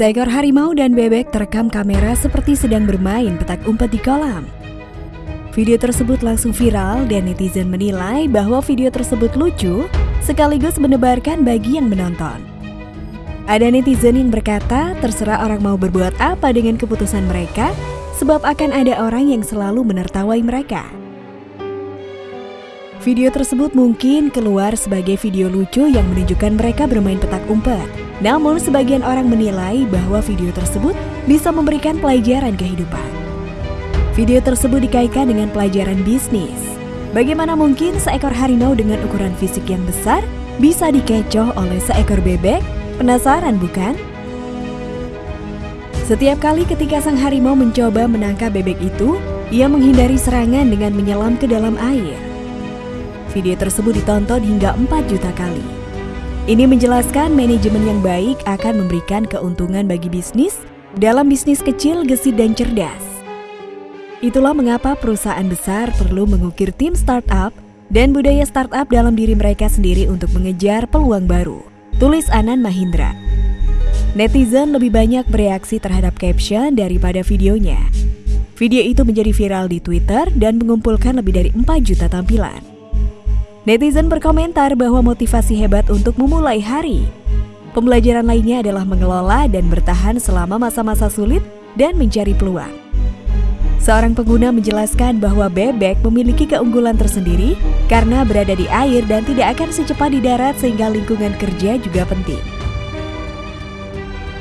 Seekor harimau dan bebek terekam kamera seperti sedang bermain petak umpet di kolam. Video tersebut langsung viral dan netizen menilai bahwa video tersebut lucu sekaligus menebarkan bagi yang menonton. Ada netizen yang berkata terserah orang mau berbuat apa dengan keputusan mereka sebab akan ada orang yang selalu menertawai mereka. Video tersebut mungkin keluar sebagai video lucu yang menunjukkan mereka bermain petak umpet. Namun sebagian orang menilai bahwa video tersebut bisa memberikan pelajaran kehidupan. Video tersebut dikaitkan dengan pelajaran bisnis. Bagaimana mungkin seekor harimau dengan ukuran fisik yang besar bisa dikecoh oleh seekor bebek? Penasaran bukan? Setiap kali ketika sang harimau mencoba menangkap bebek itu, ia menghindari serangan dengan menyelam ke dalam air. Video tersebut ditonton hingga 4 juta kali. Ini menjelaskan manajemen yang baik akan memberikan keuntungan bagi bisnis dalam bisnis kecil, gesit, dan cerdas. Itulah mengapa perusahaan besar perlu mengukir tim startup dan budaya startup dalam diri mereka sendiri untuk mengejar peluang baru. Tulis Anan Mahindra. Netizen lebih banyak bereaksi terhadap caption daripada videonya. Video itu menjadi viral di Twitter dan mengumpulkan lebih dari 4 juta tampilan. Netizen berkomentar bahwa motivasi hebat untuk memulai hari. Pembelajaran lainnya adalah mengelola dan bertahan selama masa-masa sulit dan mencari peluang. Seorang pengguna menjelaskan bahwa bebek memiliki keunggulan tersendiri karena berada di air dan tidak akan secepat di darat sehingga lingkungan kerja juga penting.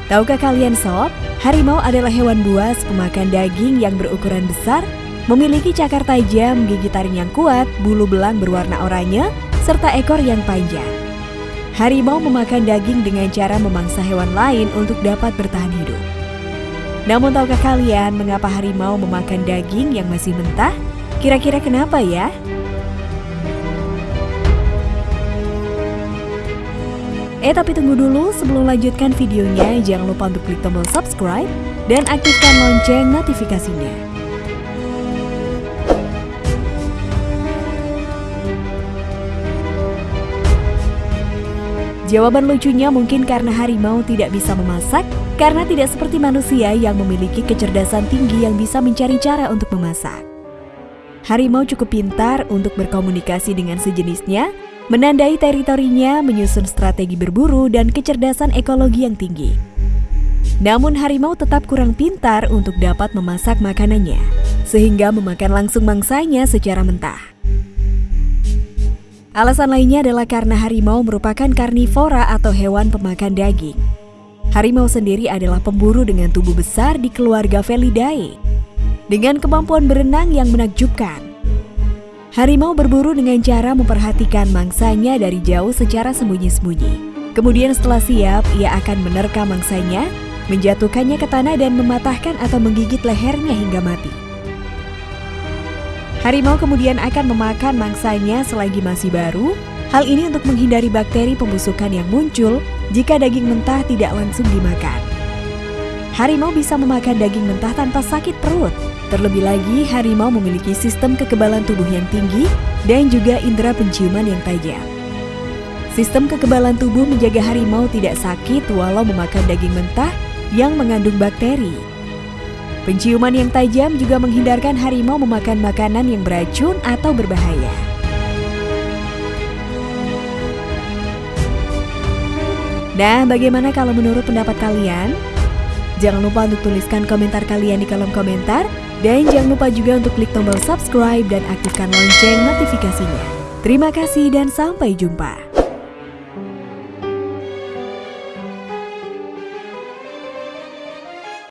Tahukah kalian sob, harimau adalah hewan buas pemakan daging yang berukuran besar Memiliki cakar tajam, gigi taring yang kuat, bulu belang berwarna oranye, serta ekor yang panjang. Harimau memakan daging dengan cara memangsa hewan lain untuk dapat bertahan hidup. Namun tahukah kalian mengapa harimau memakan daging yang masih mentah? Kira-kira kenapa ya? Eh tapi tunggu dulu sebelum lanjutkan videonya jangan lupa untuk klik tombol subscribe dan aktifkan lonceng notifikasinya. Jawaban lucunya mungkin karena harimau tidak bisa memasak, karena tidak seperti manusia yang memiliki kecerdasan tinggi yang bisa mencari cara untuk memasak. Harimau cukup pintar untuk berkomunikasi dengan sejenisnya, menandai teritorinya, menyusun strategi berburu, dan kecerdasan ekologi yang tinggi. Namun harimau tetap kurang pintar untuk dapat memasak makanannya, sehingga memakan langsung mangsanya secara mentah. Alasan lainnya adalah karena harimau merupakan karnivora atau hewan pemakan daging. Harimau sendiri adalah pemburu dengan tubuh besar di keluarga Felidae, dengan kemampuan berenang yang menakjubkan. Harimau berburu dengan cara memperhatikan mangsanya dari jauh secara sembunyi-sembunyi. Kemudian setelah siap, ia akan menerka mangsanya, menjatuhkannya ke tanah dan mematahkan atau menggigit lehernya hingga mati. Harimau kemudian akan memakan mangsanya selagi masih baru. Hal ini untuk menghindari bakteri pembusukan yang muncul jika daging mentah tidak langsung dimakan. Harimau bisa memakan daging mentah tanpa sakit perut. Terlebih lagi, harimau memiliki sistem kekebalan tubuh yang tinggi dan juga indera penciuman yang tajam. Sistem kekebalan tubuh menjaga harimau tidak sakit walau memakan daging mentah yang mengandung bakteri. Penciuman yang tajam juga menghindarkan harimau memakan makanan yang beracun atau berbahaya. Nah, bagaimana kalau menurut pendapat kalian? Jangan lupa untuk tuliskan komentar kalian di kolom komentar dan jangan lupa juga untuk klik tombol subscribe dan aktifkan lonceng notifikasinya. Terima kasih dan sampai jumpa.